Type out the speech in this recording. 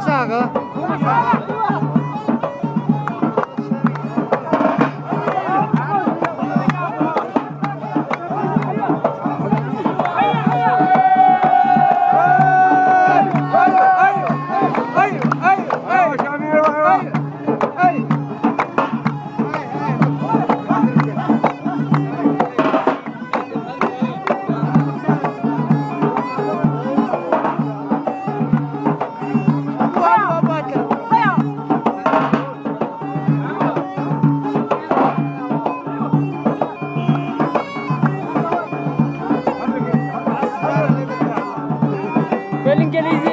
下个 get.